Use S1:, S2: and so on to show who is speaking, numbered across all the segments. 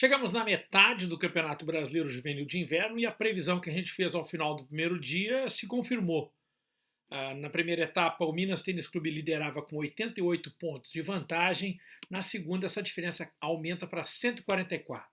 S1: Chegamos na metade do Campeonato Brasileiro Juvenil de Inverno e a previsão que a gente fez ao final do primeiro dia se confirmou. Ah, na primeira etapa, o Minas Tênis Clube liderava com 88 pontos de vantagem. Na segunda, essa diferença aumenta para 144.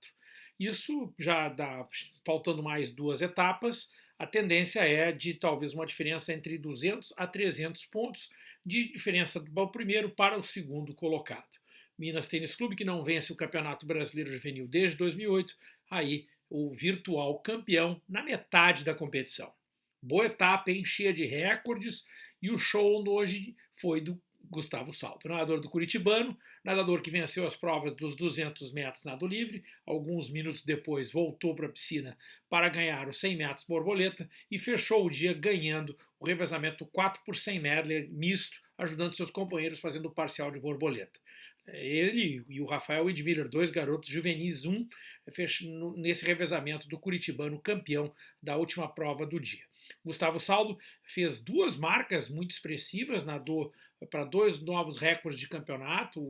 S1: Isso já dá, faltando mais duas etapas, a tendência é de talvez uma diferença entre 200 a 300 pontos de diferença do primeiro para o segundo colocado. Minas Tênis Clube, que não vence o Campeonato Brasileiro Juvenil desde 2008, aí o virtual campeão na metade da competição. Boa etapa, hein? cheia de recordes, e o show hoje foi do Gustavo Salto, nadador do Curitibano, nadador que venceu as provas dos 200 metros nado livre, alguns minutos depois voltou para a piscina para ganhar os 100 metros borboleta e fechou o dia ganhando o revezamento 4 por 100 medley misto, ajudando seus companheiros fazendo o parcial de borboleta. Ele e o Rafael Edmiller, dois garotos juvenis, um nesse revezamento do Curitibano campeão da última prova do dia. Gustavo Saldo fez duas marcas muito expressivas, nadou para dois novos recordes de campeonato,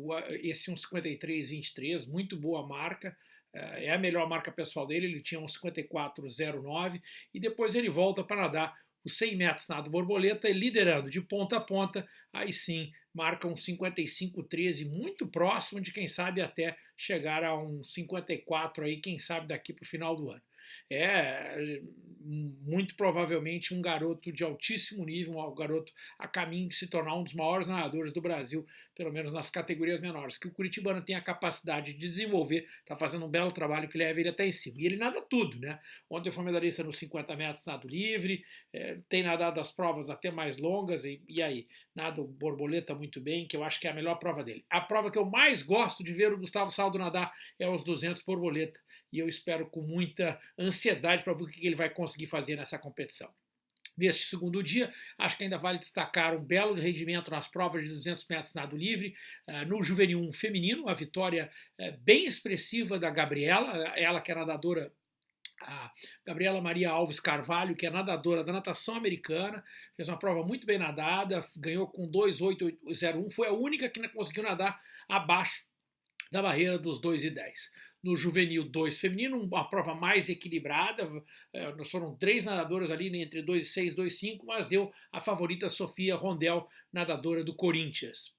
S1: esse um 53-23, muito boa marca, eh, é a melhor marca pessoal dele, ele tinha um 54,09 e depois ele volta para nadar os 100 metros nado borboleta, liderando de ponta a ponta, aí sim marca um 55,13, muito próximo de quem sabe até chegar a um 54 aí, quem sabe daqui para o final do ano. É muito provavelmente um garoto de altíssimo nível, um garoto a caminho de se tornar um dos maiores nadadores do Brasil, pelo menos nas categorias menores, que o Curitibano tem a capacidade de desenvolver, está fazendo um belo trabalho que leva ele até em cima. E ele nada tudo, né? Ontem foi medalhista nos 50 metros nado livre, é, tem nadado as provas até mais longas, e, e aí, nada borboleta muito bem, que eu acho que é a melhor prova dele. A prova que eu mais gosto de ver o Gustavo Saldo nadar é os 200 borboleta, e eu espero com muita ansiedade para ver o que ele vai conseguir fazer nessa competição. Neste segundo dia, acho que ainda vale destacar um belo rendimento nas provas de 200 metros nado livre, uh, no juvenil 1 feminino, a vitória uh, bem expressiva da Gabriela, ela que é nadadora a Gabriela Maria Alves Carvalho, que é nadadora da natação americana, fez uma prova muito bem nadada, ganhou com 2,801, foi a única que conseguiu nadar abaixo da barreira dos 2,10 no Juvenil 2 feminino, uma prova mais equilibrada, nós foram três nadadoras ali entre 2,6 e 2,5, mas deu a favorita Sofia Rondel, nadadora do Corinthians.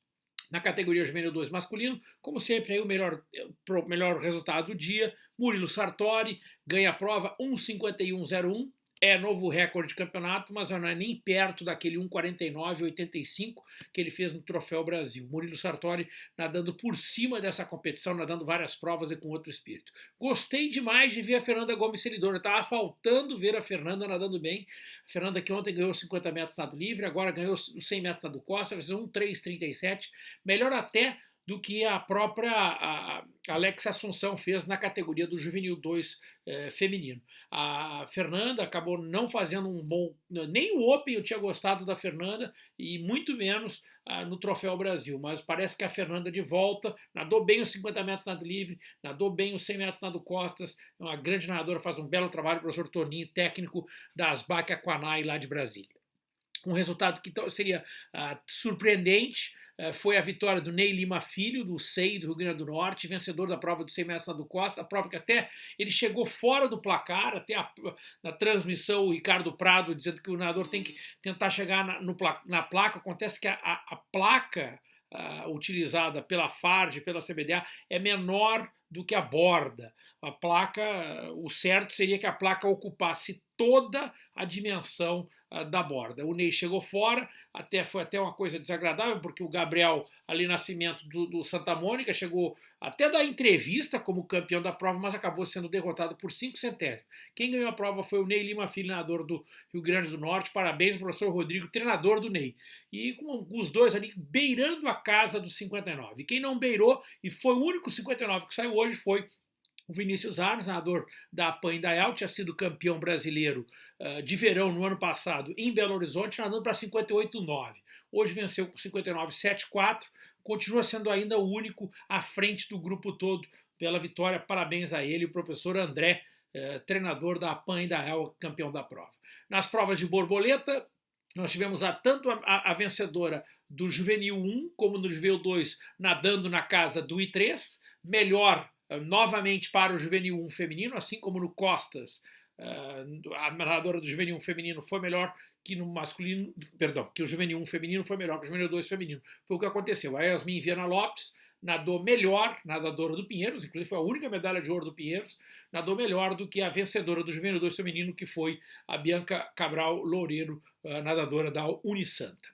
S1: Na categoria Juvenil 2 masculino, como sempre, aí o melhor, o melhor resultado do dia, Murilo Sartori ganha a prova 1,51,01, é novo recorde de campeonato, mas não é nem perto daquele 1,49,85 que ele fez no Troféu Brasil. Murilo Sartori nadando por cima dessa competição, nadando várias provas e com outro espírito. Gostei demais de ver a Fernanda Gomes Seridora. Estava faltando ver a Fernanda nadando bem. A Fernanda que ontem ganhou 50 metros nado livre, agora ganhou os 100 metros nado costa, fez 1,337. Melhor até do que a própria a Assunção fez na categoria do Juvenil 2 eh, feminino. A Fernanda acabou não fazendo um bom... Nem o Open eu tinha gostado da Fernanda e muito menos ah, no Troféu Brasil, mas parece que a Fernanda de volta, nadou bem os 50 metros nado livre, nadou bem os 100 metros nado costas, é uma grande nadadora, faz um belo trabalho, o professor Toninho, técnico da Asbac Aquanai lá de Brasília. Um resultado que seria uh, surpreendente uh, foi a vitória do Ney Lima Filho, do SEI do Rio Grande do Norte, vencedor da prova do 100 metros do Costa, a prova que até ele chegou fora do placar, até a, na transmissão o Ricardo Prado dizendo que o nadador tem que tentar chegar na, no, na placa, acontece que a, a, a placa uh, utilizada pela FARD, pela CBDA, é menor do que a borda. A placa, o certo seria que a placa ocupasse toda a dimensão uh, da borda. O Ney chegou fora, até foi até uma coisa desagradável, porque o Gabriel ali Nascimento do, do Santa Mônica chegou até da entrevista como campeão da prova, mas acabou sendo derrotado por 5 centésimos. Quem ganhou a prova foi o Ney Lima Filho, treinador do Rio Grande do Norte. Parabéns professor Rodrigo, treinador do Ney. E com os dois ali beirando a casa dos 59. Quem não beirou, e foi o único 59 que saiu hoje, foi o Vinícius Arnes, nadador da PAN Indaial, tinha sido campeão brasileiro uh, de verão no ano passado em Belo Horizonte, nadando para 58,9. Hoje venceu com 59,74, continua sendo ainda o único à frente do grupo todo pela vitória. Parabéns a ele, o professor André, uh, treinador da PAN Indaial, campeão da prova. Nas provas de borboleta, nós tivemos a, tanto a, a, a vencedora do Juvenil 1 como no Juvenil 2 nadando na casa do I3, melhor novamente para o Juvenil 1 feminino, assim como no Costas, a nadadora do Juvenil 1 feminino foi melhor que no masculino, perdão, que o Juvenil 1 feminino foi melhor que o Juvenil 2 feminino. Foi o que aconteceu. A Yasmin Viana Lopes nadou melhor, nadadora do Pinheiros, inclusive foi a única medalha de ouro do Pinheiros, nadou melhor do que a vencedora do Juvenil 2 feminino, que foi a Bianca Cabral Loureiro, nadadora da Unisanta.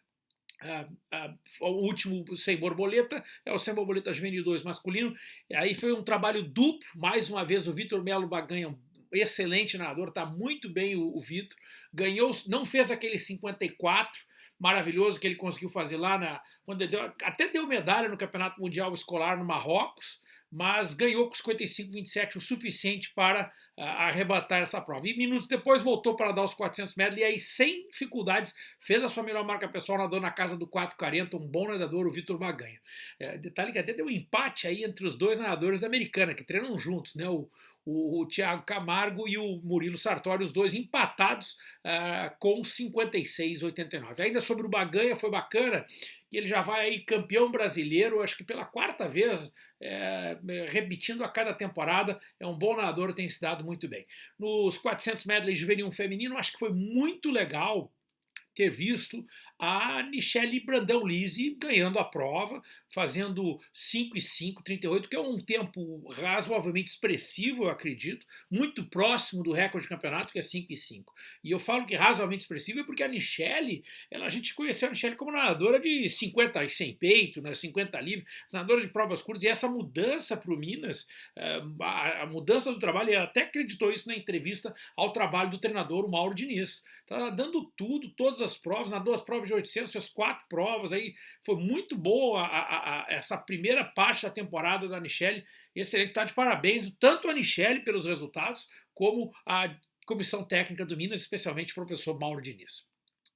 S1: O último sem borboleta é o sem borboleta juvenil 2 masculino. Aí foi um trabalho duplo, mais uma vez o Vitor Melo Baganha, excelente nadador, está muito bem o, o Vitor. Ganhou, não fez aquele 54 maravilhoso que ele conseguiu fazer lá na. Quando deu, até deu medalha no Campeonato Mundial Escolar no Marrocos, mas ganhou com 55-27 o suficiente para uh, arrebatar essa prova. E minutos depois voltou para dar os 400 metros e aí, sem dificuldades, fez a sua melhor marca pessoal, nadou na casa do 4,40, um bom nadador, o Vitor Maganha. É, detalhe que até deu um empate aí entre os dois nadadores da Americana, que treinam juntos, né? O, o, o Thiago Camargo e o Murilo Sartori, os dois empatados uh, com 56,89. Ainda sobre o Baganha, foi bacana que ele já vai aí campeão brasileiro, acho que pela quarta vez, é, repetindo a cada temporada, é um bom nadador, tem se dado muito bem. Nos 400 medley juvenil feminino, acho que foi muito legal ter visto a Michele Brandão Lise ganhando a prova, fazendo 5 e 5, 38, que é um tempo razoavelmente expressivo, eu acredito, muito próximo do recorde de campeonato, que é 5 e 5. E eu falo que razoavelmente expressivo é porque a Michele, ela, a gente conheceu a Michele como nadadora de 50 e sem peito, né, 50 livre, nadadora de provas curtas, e essa mudança para o Minas, eh, a, mudança do trabalho, ele até acreditou isso na entrevista ao trabalho do treinador, o Mauro Diniz. Está dando tudo, todas as provas, nadou as provas de 800, fez quatro provas, aí foi muito boa a, a, a, essa primeira parte da temporada da Michelle, excelente, está de parabéns, tanto a Michelle pelos resultados, como a comissão técnica do Minas, especialmente o professor Mauro Diniz.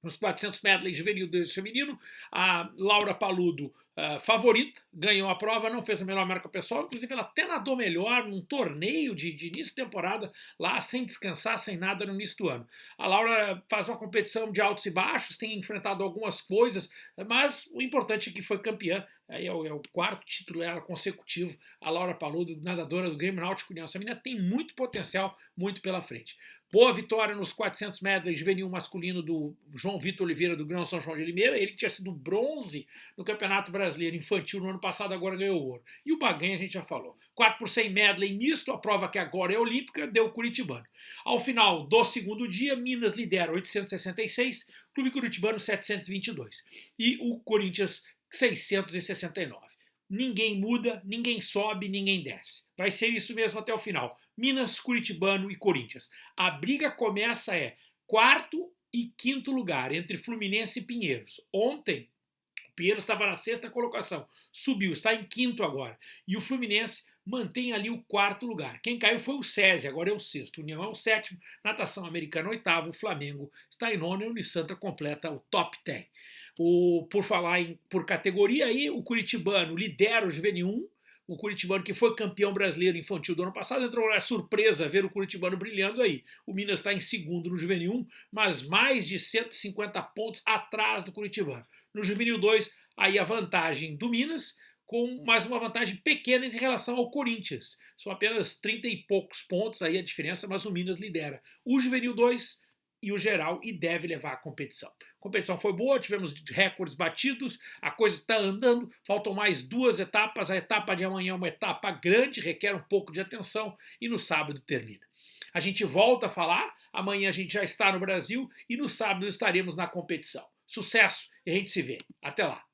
S1: Nos 400 medley juvenil do feminino, a Laura Paludo, uh, favorita, ganhou a prova, não fez a melhor marca pessoal, inclusive ela até nadou melhor num torneio de, de início de temporada, lá sem descansar, sem nada no início do ano. A Laura faz uma competição de altos e baixos, tem enfrentado algumas coisas, mas o importante é que foi campeã, aí é o, é o quarto título dela consecutivo, a Laura Paludo, nadadora do Grêmio Náutico União. Essa menina tem muito potencial, muito pela frente. Boa vitória nos 400 medley juvenil masculino do João Vitor Oliveira do Grão São João de Limeira. Ele tinha sido bronze no Campeonato Brasileiro Infantil no ano passado, agora ganhou ouro. E o Baganha a gente já falou. 4 por 100 medley misto, a prova que agora é olímpica, deu Curitibano. Ao final do segundo dia, Minas lidera 866, Clube Curitibano 722 e o Corinthians 669. Ninguém muda, ninguém sobe, ninguém desce. Vai ser isso mesmo até o final. Minas, Curitibano e Corinthians. A briga começa é quarto e quinto lugar entre Fluminense e Pinheiros. Ontem, o Pinheiros estava na sexta colocação, subiu, está em quinto agora. E o Fluminense mantém ali o quarto lugar. Quem caiu foi o SESI, agora é o sexto. União é o sétimo, Natação Americana oitavo, Flamengo está em nono e o Unisanta completa o top 10. O, por falar em, por categoria aí, o Curitibano lidera o Juvenil 1, o Curitibano, que foi campeão brasileiro infantil do ano passado, entrou na surpresa ver o Curitibano brilhando aí. O Minas está em segundo no Juvenil 1, mas mais de 150 pontos atrás do Curitibano. No Juvenil 2, aí a vantagem do Minas, com mais uma vantagem pequena em relação ao Corinthians. São apenas 30 e poucos pontos aí a diferença, mas o Minas lidera. O Juvenil 2 e o geral e deve levar a competição. A competição foi boa, tivemos recordes batidos, a coisa está andando, faltam mais duas etapas. A etapa de amanhã é uma etapa grande, requer um pouco de atenção e no sábado termina. A gente volta a falar, amanhã a gente já está no Brasil e no sábado estaremos na competição. Sucesso e a gente se vê. Até lá!